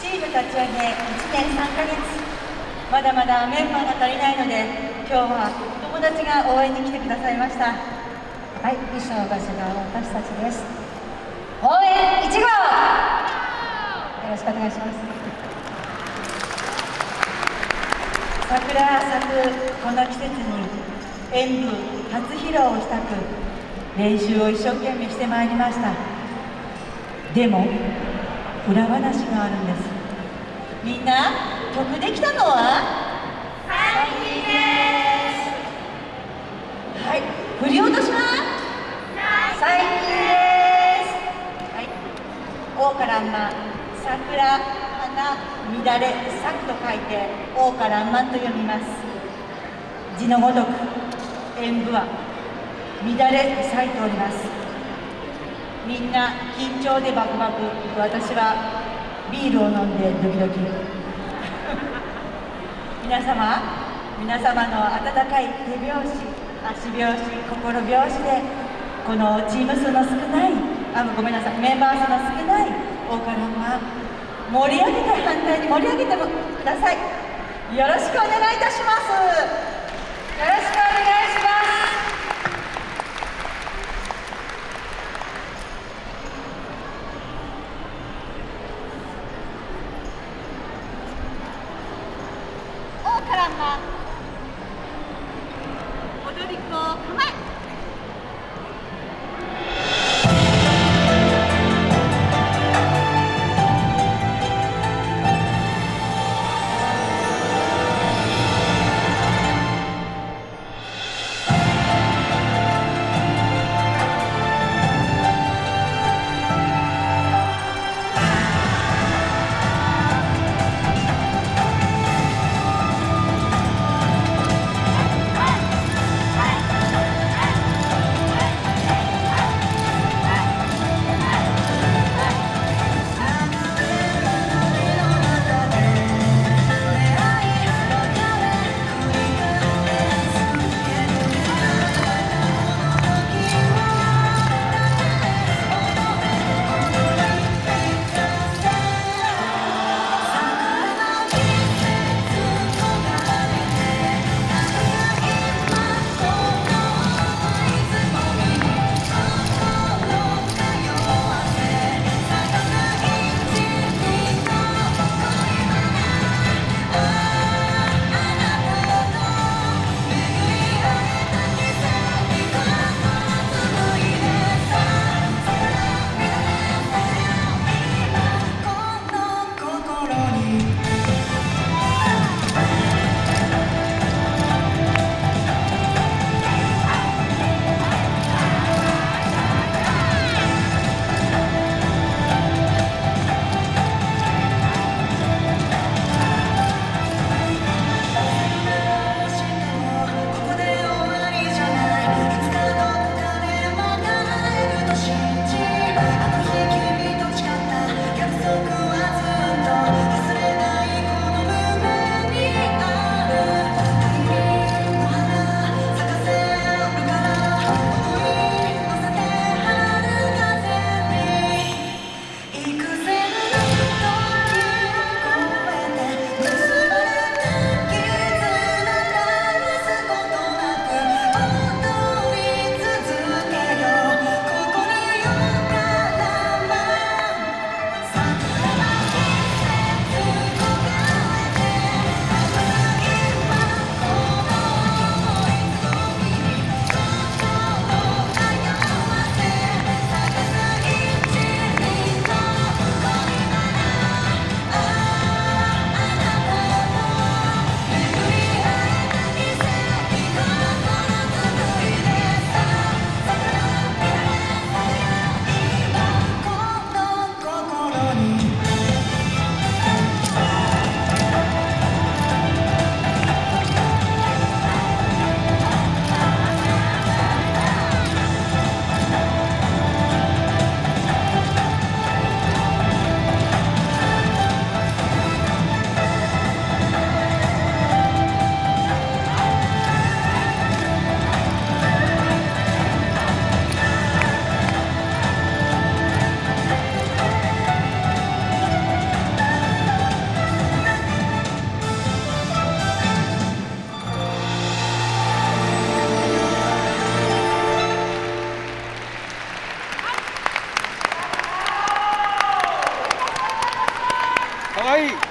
チーム立ち上げ1年3ヶ月。まだまだメンバーが足りないので今日は友達が応援に来てくださいました。はい衣装場所が私たちです。応援1号！よろしくお願いします。桜咲くこの季節に演舞初披露をしたく練習を一生懸命してまいりました。でも裏話があるんです。みんな曲できたのは？はい。振り落とします。最近です。はい。王からんま桜花乱れ咲くと書いて王からんまと読みます。字のごとく演舞は乱れ咲いておりますみんな緊張でバクバク。私はビールを飲んでドキドキ。皆様皆様の温かい手拍子足拍子心拍子でこのチーム数の少ないあごめんなさいメンバー数の少ない大からは盛り上げて反対に盛り上げてください。よろしくお願いいたします。よろしくお願いします王からんま踊り子構え「かわいい